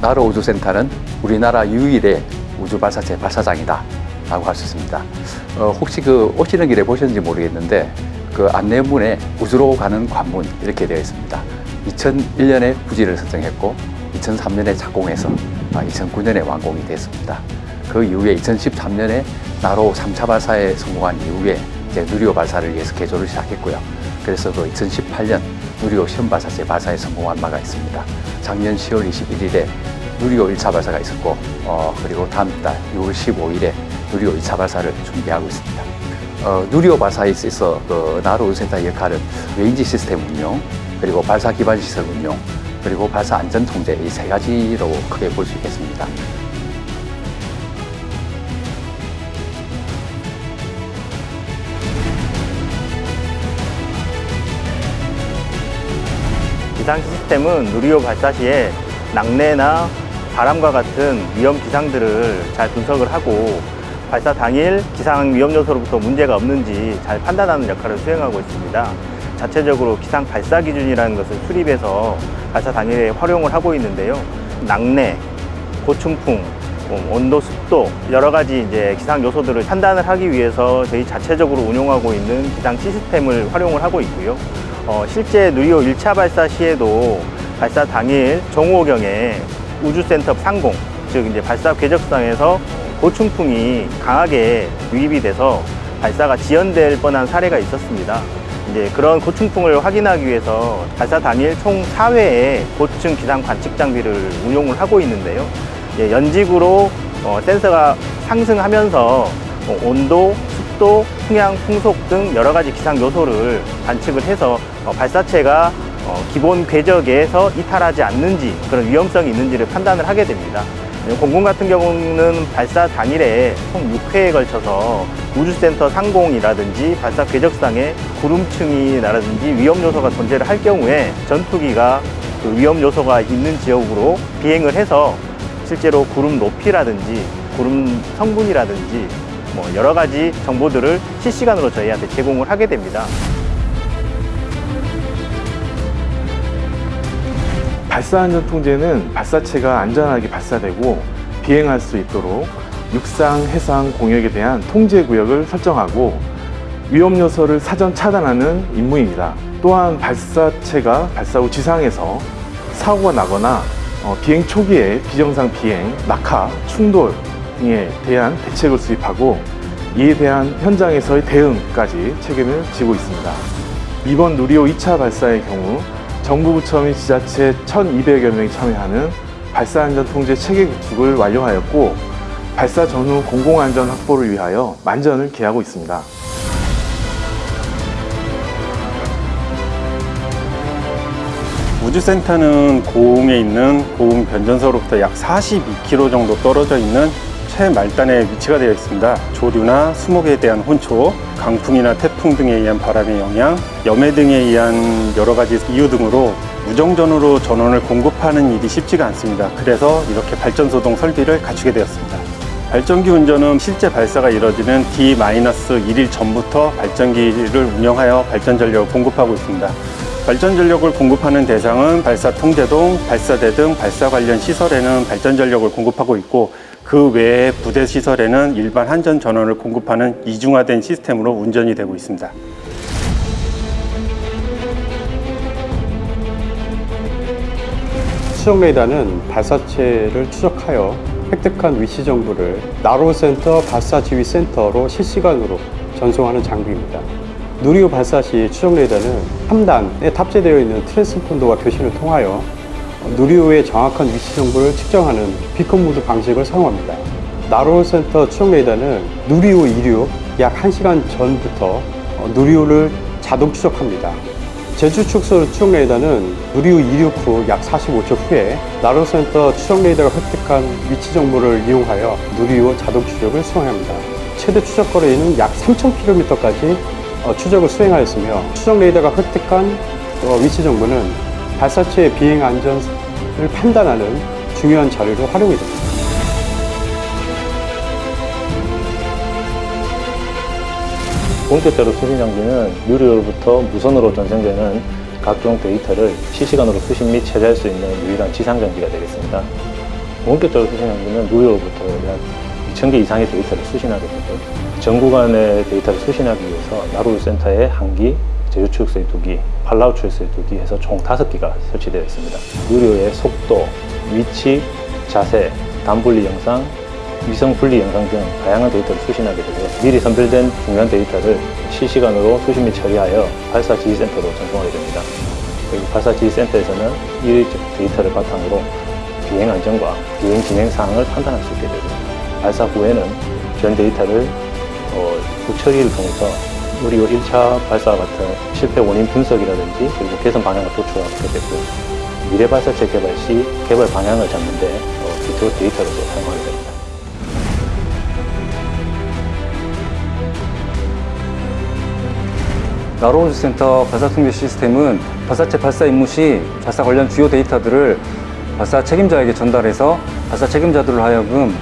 나로 우주센터는 우리나라 유일의 우주 발사체 발사장이다 라고 할 수 있습니다. 어, 혹시 그 오시는 길에 보셨는지 모르겠는데 그 안내문에 우주로 가는 관문 이렇게 되어 있습니다. 2001년에 부지를 선정했고 2003년에 착공해서 2009년에 완공이 됐습니다. 그 이후에 2013년에 나로 3차 발사에 성공한 이후에 이제 누리호 발사를 위해서 개조를 시작했고요. 그래서 그 2018년 누리호 시험 발사체 발사에 성공한 바가 있습니다. 작년 10월 21일에 누리호 1차 발사가 있었고 어, 그리고 다음 달 6월 15일에 누리호 2차 발사를 준비하고 있습니다. 어, 누리호 발사에 있어서 그 나로 우주센터의 역할은 range 시스템 운용, 그리고 발사 기반 시설 운용, 그리고 발사 안전 통제 이 세 가지로 크게 볼 수 있겠습니다. 기상 시스템은 누리호 발사 시에 낙뢰나 바람과 같은 위험 기상들을 잘 분석을 하고 발사 당일 기상 위험 요소로부터 문제가 없는지 잘 판단하는 역할을 수행하고 있습니다. 자체적으로 기상 발사 기준이라는 것을 수립해서 발사 당일에 활용을 하고 있는데요. 낙뢰, 고충풍, 뭐 온도, 습도 여러 가지 이제 기상 요소들을 판단을 하기 위해서 저희 자체적으로 운용하고 있는 기상 시스템을 활용을 하고 있고요. 어, 실제 누리호 1차 발사 시에도 발사 당일 정오경에 우주센터 상공, 즉 이제 발사 궤적상에서 고충풍이 강하게 유입이 돼서 발사가 지연될 뻔한 사례가 있었습니다. 이제 그런 고충풍을 확인하기 위해서 발사 당일 총 4회의 고층 기상 관측 장비를 운용을 하고 있는데요. 예, 연직으로 어, 센서가 상승하면서 어, 온도, 습도, 풍향, 풍속 등 여러 가지 기상 요소를 관측을 해서 어, 발사체가 어, 기본 궤적에서 이탈하지 않는지 그런 위험성이 있는지를 판단을 하게 됩니다. 예, 공군 같은 경우는 발사 당일에 총 6회에 걸쳐서 우주센터 상공이라든지 발사 궤적상에 구름층이라든지 위험 요소가 존재를 할 경우에 전투기가 그 위험 요소가 있는 지역으로 비행을 해서 실제로 구름 높이라든지 구름 성분이라든지 뭐 여러 가지 정보들을 실시간으로 저희한테 제공을 하게 됩니다. 발사 안전 통제는 발사체가 안전하게 발사되고 비행할 수 있도록 육상, 해상 공역에 대한 통제 구역을 설정하고 위험 요소를 사전 차단하는 임무입니다. 또한 발사체가 발사 후 지상에서 사고가 나거나 어, 비행 초기에 비정상 비행, 낙하, 충돌 등 에 대한 대책을 수립하고 이에 대한 현장에서의 대응까지 책임을 지고 있습니다. 이번 누리호 2차 발사의 경우 정부 부처 및 지자체 1,200여 명이 참여하는 발사안전통제 체계 구축을 완료하였고 발사 전후 공공안전 확보를 위하여 만전을 기하고 있습니다. 우주센터는 고흥에 있는 고흥 변전소로부터 약 42km 정도 떨어져 있는 최말단에 위치가 되어 있습니다. 조류나 수목에 대한 혼초, 강풍이나 태풍 등에 의한 바람의 영향, 염해 등에 의한 여러 가지 이유 등으로 무정전으로 전원을 공급하는 일이 쉽지가 않습니다. 그래서 이렇게 발전소동 설비를 갖추게 되었습니다. 발전기 운전은 실제 발사가 이뤄지는 D-1일 전부터 발전기를 운영하여 발전 전력을 공급하고 있습니다. 발전 전력을 공급하는 대상은 발사 통제동, 발사대 등 발사 관련 시설에는 발전 전력을 공급하고 있고 그 외에 부대 시설에는 일반 한전 전원을 공급하는 이중화된 시스템으로 운전이 되고 있습니다. 추적 레이더는 발사체를 추적하여 획득한 위치 정보를 나로센터 발사지휘센터로 실시간으로 전송하는 장비입니다. 누리호 발사 시 추적 레이더는 3단에 탑재되어 있는 transponder와 교신을 통하여 누리호의 정확한 위치 정보를 측정하는 beacon mode 방식을 사용합니다. 나로호 센터 추적 레이더는 누리호 이륙 약 1시간 전부터 누리호를 자동 추적합니다. 제주 추적소 추적 레이더는 누리호 이륙 후 약 45초 후에 나로호 센터 추적 레이더가 획득한 위치 정보를 이용하여 누리호 자동 추적을 수행합니다. 최대 추적 거리는 약 3,000km까지 추적을 수행하였으며 추적 레이더가 획득한 위치 정보는 발사체의 비행 안전을 판단하는 중요한 자료로 활용이 됩니다. 본격적으로 수신 장비는 유료로부터 무선으로 전송되는 각종 데이터를 실시간으로 수신 및 체제할 수 있는 유일한 지상 장비가 되겠습니다. 원격적으로 수신하는 것은 누리호로부터 약 2,000개 이상의 데이터를 수신하게 되고 전 구간의 데이터를 수신하기 위해서 나로 우주센터에 한 기, 제주 추적소에 두 기, 팔라우 추적소에 두기 해서 총 다섯 기가 설치되어 있습니다. 누리호의 속도, 위치, 자세, 단분리 영상, 위성 분리 영상 등 다양한 데이터를 수신하게 되고요. 미리 선별된 중요한 데이터를 실시간으로 수신 및 처리하여 발사 지휘센터로 전송하게 됩니다. 그리고 발사 지휘센터에서는 이 데이터를 바탕으로 비행 안전과 비행 진행 사항을 판단할 수 있게 되고 발사 후에는 전 데이터를 어, 후처리를 통해서 우리 1차 발사와 같은 실패 원인 분석이라든지 그리고 개선 방향을 도출하게 되고 미래 발사체 개발 시 개발 방향을 잡는데 어, 기초 데이터로서 사용하게 됩니다. 나로우즈 센터 발사 통제 시스템은 발사체 발사 임무 시 발사 관련 주요 데이터들을 발사 책임자에게 전달해서 발사 책임자들로 하여금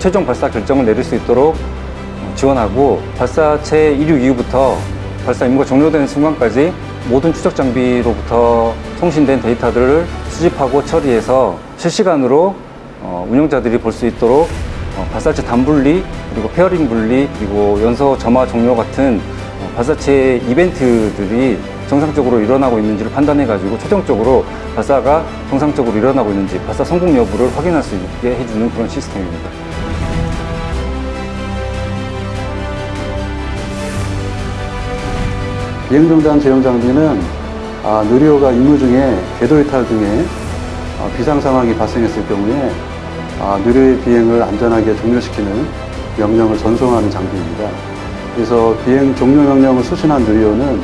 최종 발사 결정을 내릴 수 있도록 지원하고 발사체 이륙 이후부터 발사 임무가 종료되는 순간까지 모든 추적 장비로부터 송신된 데이터들을 수집하고 처리해서 실시간으로 어, 운영자들이 볼 수 있도록 어, 발사체 단분리 그리고 fairing 분리 그리고 연소 점화 종료 같은 어, 발사체 이벤트들이 정상적으로 일어나고 있는지를 판단해 가지고 최종적으로 발사가 정상적으로 일어나고 있는지 발사 성공 여부를 확인할 수 있게 해주는 그런 시스템입니다. 비행종단 지령 장비는 아, 누리호가 임무 중에 궤도 이탈 등의 아, 비상 상황이 발생했을 경우에 아, 누리호의 비행을 안전하게 종료시키는 명령을 전송하는 장비입니다. 그래서 비행 종료 명령을 수신한 누리호는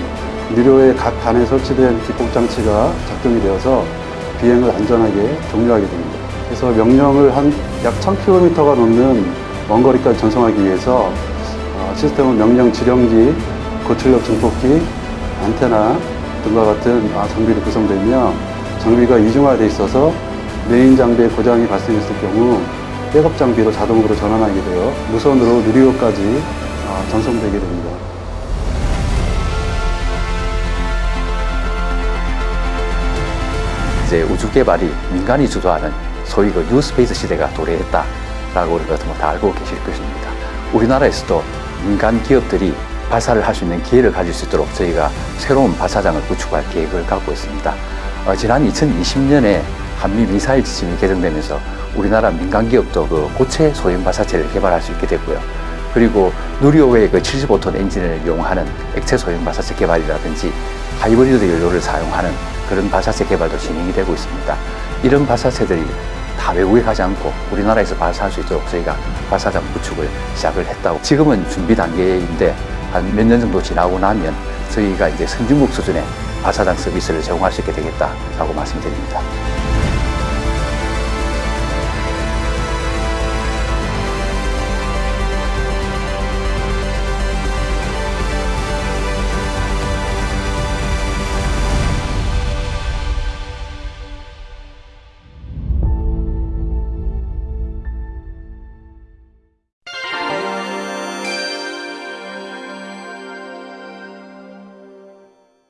누리호의 각 단에 설치된 기폭 장치가 작동이 되어서 비행을 안전하게 종료하게 됩니다. 그래서 명령을 한 약 1000km가 넘는 먼 거리까지 전송하기 위해서 어, 시스템은 명령 지령기, 고출력 증폭기, 안테나 등과 같은 아, 장비로 구성되며 장비가 이중화되어 있어서 메인 장비에 고장이 발생했을 경우 백업 장비로 자동으로 전환하게 되어 무선으로 누리호까지 아, 전송되게 됩니다. 이제 우주 개발이 민간이 주도하는 소위 그 New Space 시대가 도래했다라고 우리가 다 알고 계실 것입니다. 우리나라에서도 민간 기업들이 발사를 할 수 있는 기회를 가질 수 있도록 저희가 새로운 발사장을 구축할 계획을 갖고 있습니다. 어, 지난 2020년에 한미 미사일 지침이 개정되면서 우리나라 민간 기업도 그 고체 소형 발사체를 개발할 수 있게 됐고요. 그리고 누리호의 그 75톤 엔진을 이용하는 액체 소형 발사체 개발이라든지 하이브리드 연료를 사용하는 그런 발사체 개발도 진행이 되고 있습니다. 이런 발사체들이 다 외국에 가지 않고 우리나라에서 발사할 수 있도록 저희가 발사장 구축을 시작을 했다고 지금은 준비 단계인데 한 몇 년 정도 지나고 나면 저희가 이제 선진국 수준의 발사장 서비스를 제공할 수 있게 되겠다라고 말씀드립니다.